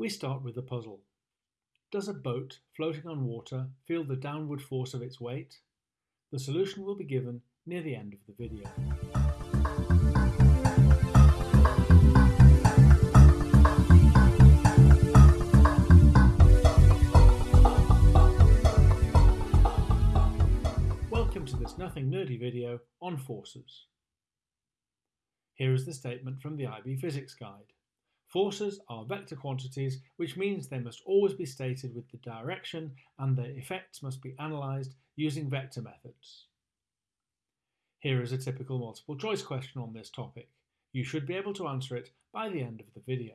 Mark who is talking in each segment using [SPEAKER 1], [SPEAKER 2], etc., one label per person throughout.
[SPEAKER 1] We start with the puzzle. Does a boat floating on water feel the downward force of its weight? The solution will be given near the end of the video. Welcome to this nothing nerdy video on forces. Here is the statement from the IB Physics Guide. Forces are vector quantities, which means they must always be stated with the direction and their effects must be analysed using vector methods. Here is a typical multiple choice question on this topic. You should be able to answer it by the end of the video.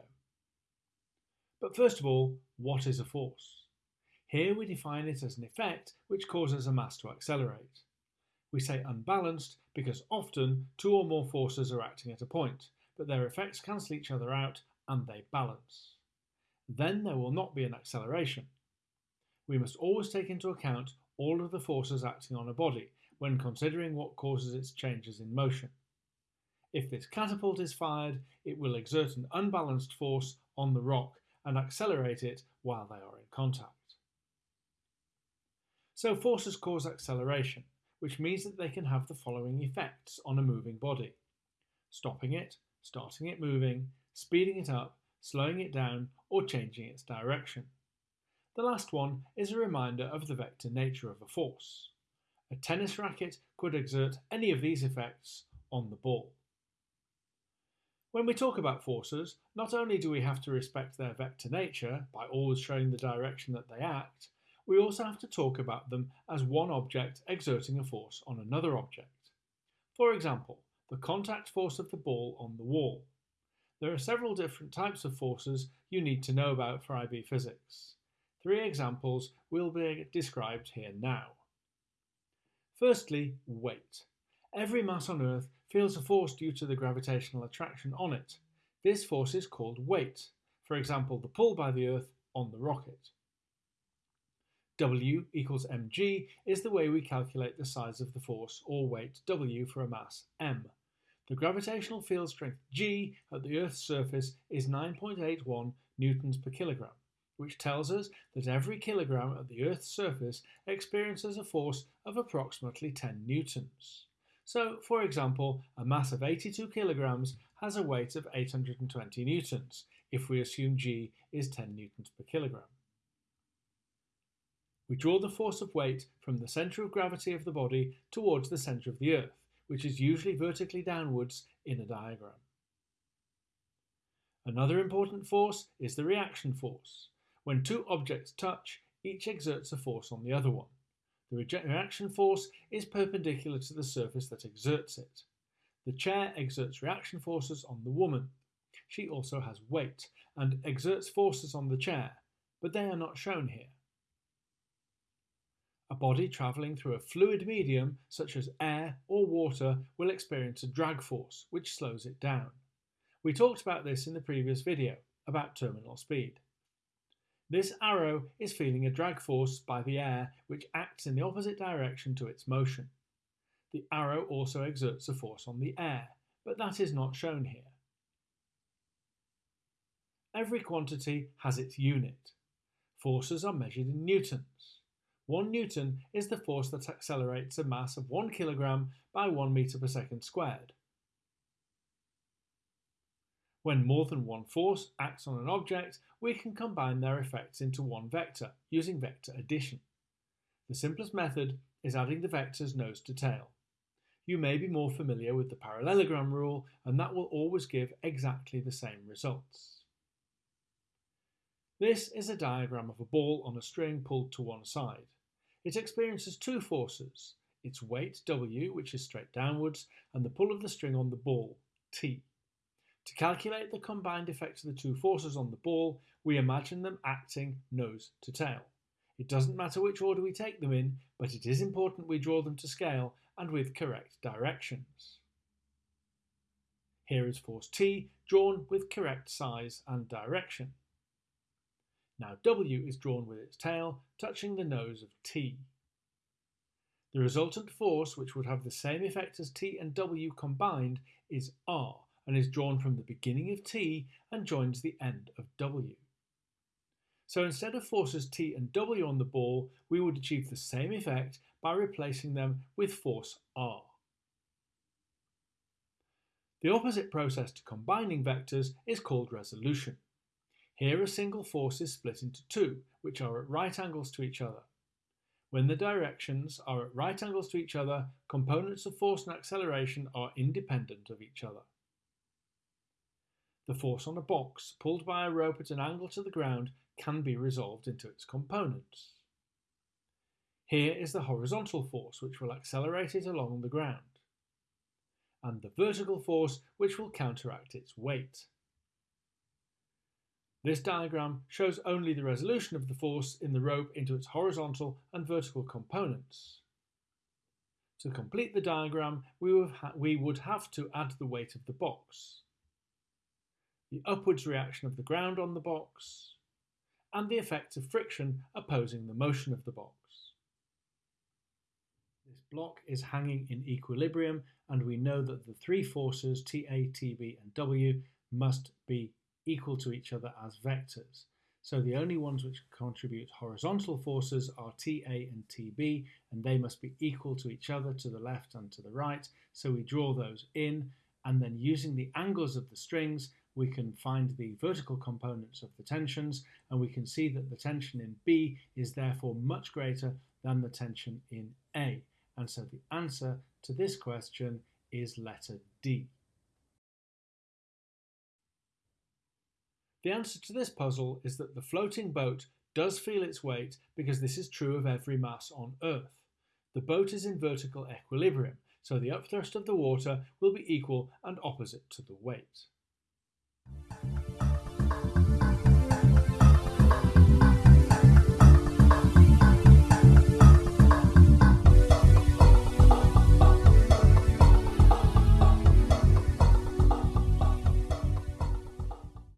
[SPEAKER 1] But first of all, what is a force? Here we define it as an effect which causes a mass to accelerate. We say unbalanced because often two or more forces are acting at a point, but their effects cancel each other out and they balance. Then there will not be an acceleration. We must always take into account all of the forces acting on a body when considering what causes its changes in motion. If this catapult is fired, it will exert an unbalanced force on the rock and accelerate it while they are in contact. So forces cause acceleration, which means that they can have the following effects on a moving body. Stopping it, starting it moving, speeding it up, slowing it down, or changing its direction. The last one is a reminder of the vector nature of a force. A tennis racket could exert any of these effects on the ball. When we talk about forces, not only do we have to respect their vector nature by always showing the direction that they act, we also have to talk about them as one object exerting a force on another object. For example, the contact force of the ball on the wall. There are several different types of forces you need to know about for IB physics. Three examples will be described here now. Firstly, weight. Every mass on Earth feels a force due to the gravitational attraction on it. This force is called weight, for example the pull by the Earth on the rocket. W equals mg is the way we calculate the size of the force or weight W for a mass m. The gravitational field strength G at the Earth's surface is 9.81 newtons per kilogram, which tells us that every kilogram at the Earth's surface experiences a force of approximately 10 newtons. So, for example, a mass of 82 kilograms has a weight of 820 newtons, if we assume G is 10 newtons per kilogram. We draw the force of weight from the centre of gravity of the body towards the centre of the Earth which is usually vertically downwards in a diagram. Another important force is the reaction force. When two objects touch, each exerts a force on the other one. The reaction force is perpendicular to the surface that exerts it. The chair exerts reaction forces on the woman. She also has weight and exerts forces on the chair, but they are not shown here. A body travelling through a fluid medium, such as air or water, will experience a drag force, which slows it down. We talked about this in the previous video, about terminal speed. This arrow is feeling a drag force by the air which acts in the opposite direction to its motion. The arrow also exerts a force on the air, but that is not shown here. Every quantity has its unit. Forces are measured in newtons. 1 newton is the force that accelerates a mass of 1 kilogram by 1 meter per second squared. When more than one force acts on an object, we can combine their effects into one vector using vector addition. The simplest method is adding the vectors nose to tail. You may be more familiar with the parallelogram rule and that will always give exactly the same results. This is a diagram of a ball on a string pulled to one side. It experiences two forces, its weight W, which is straight downwards, and the pull of the string on the ball, T. To calculate the combined effect of the two forces on the ball, we imagine them acting nose to tail. It doesn't matter which order we take them in, but it is important we draw them to scale and with correct directions. Here is force T drawn with correct size and direction. Now W is drawn with its tail, touching the nose of T. The resultant force, which would have the same effect as T and W combined, is R and is drawn from the beginning of T and joins the end of W. So instead of forces T and W on the ball, we would achieve the same effect by replacing them with force R. The opposite process to combining vectors is called resolution. Here a single force is split into two, which are at right angles to each other. When the directions are at right angles to each other, components of force and acceleration are independent of each other. The force on a box pulled by a rope at an angle to the ground can be resolved into its components. Here is the horizontal force which will accelerate it along the ground, and the vertical force which will counteract its weight. This diagram shows only the resolution of the force in the rope into its horizontal and vertical components. To complete the diagram, we would, have to add the weight of the box, the upwards reaction of the ground on the box, and the effects of friction opposing the motion of the box. This block is hanging in equilibrium and we know that the three forces TA, TB and W must be equal to each other as vectors. So the only ones which contribute horizontal forces are TA and TB, and they must be equal to each other to the left and to the right. So we draw those in, and then using the angles of the strings, we can find the vertical components of the tensions, and we can see that the tension in B is therefore much greater than the tension in A. And so the answer to this question is letter D. The answer to this puzzle is that the floating boat does feel its weight because this is true of every mass on Earth. The boat is in vertical equilibrium, so the upthrust of the water will be equal and opposite to the weight.